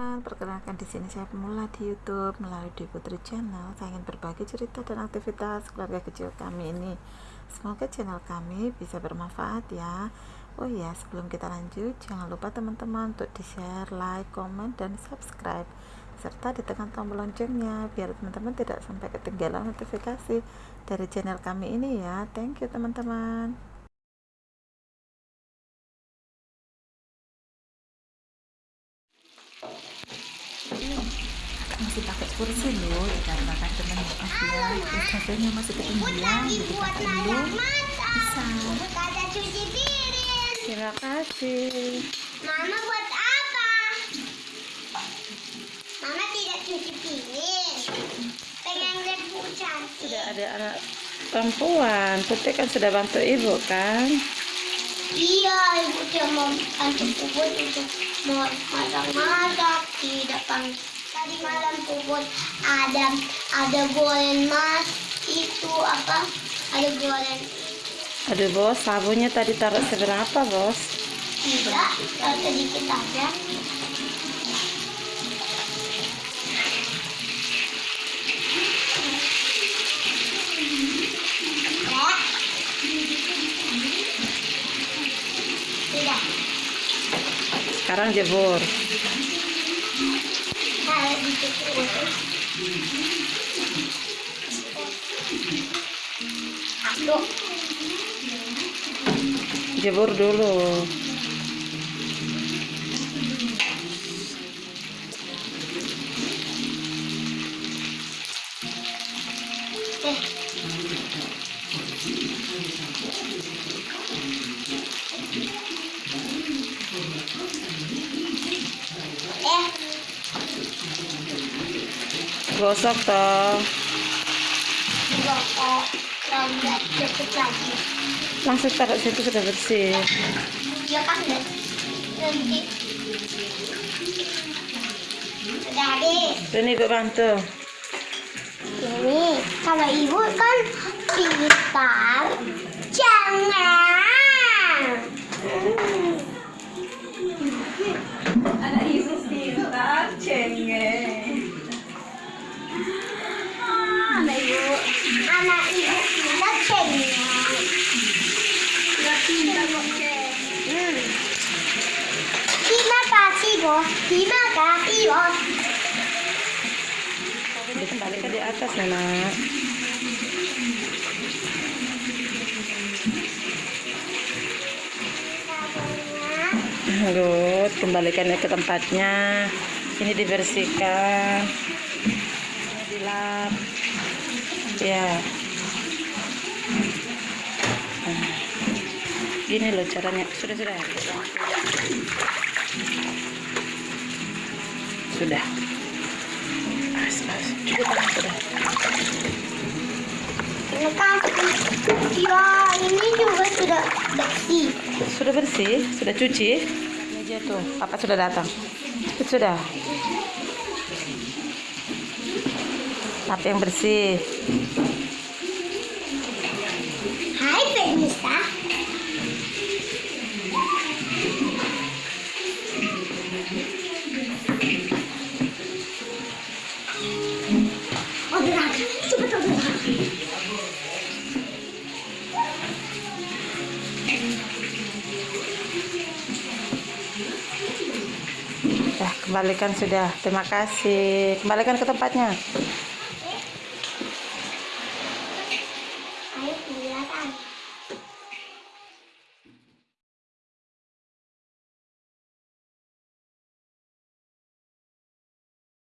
Perkenalkan di sini saya pemula di YouTube melalui di Putri Channel. Saya ingin berbagi cerita dan aktivitas keluarga kecil kami ini. Semoga channel kami bisa bermanfaat ya. Oh iya, sebelum kita lanjut, jangan lupa teman-teman untuk di-share, like, komen, dan subscribe serta ditekan tombol loncengnya biar teman-teman tidak sampai ketinggalan notifikasi dari channel kami ini ya. Thank you teman-teman. Masih pakai kursi loh ya kan teman ya hasilnya masih ketinggian jadi pakai dulu bisa terima kasih Mama buat apa? Mama tidak cuci piring. Pengen lihat Bu cantik. sudah ada anak perempuan putih kan sudah bantu ibu kan Iya, ibu dia mau bantu puput untuk mau masak-masak di depan. Tadi malam puput ada ada goreng mas itu apa? Ada goreng aduh bos sabunnya tadi taruh seberapa bos tidak, kalau sedikit aja. Ya. Tidak. sekarang jebur jebur dulu eh. Gosok toh langsung taruh situ sudah bersih Ya kan. Sudah habis. dan ibu bantu Ini kalau ibu kan pintar, jangan. Bos, terima kasih bos. dikembalikan di atas nak Good, kembalikannya ke tempatnya. Ini dibersihkan. Ini dilap. Ya. Nah, Gini loh caranya. Sudah, sudah. As, as. Cukup, sudah. Terima kasih. Ya, ini juga sudah bersih. Sudah bersih? Sudah cuci? Meja tuh. Papa sudah datang. Sudah. Apa yang bersih? Hai Fenisa. Kembalikan sudah. Terima kasih. Kembalikan ke tempatnya.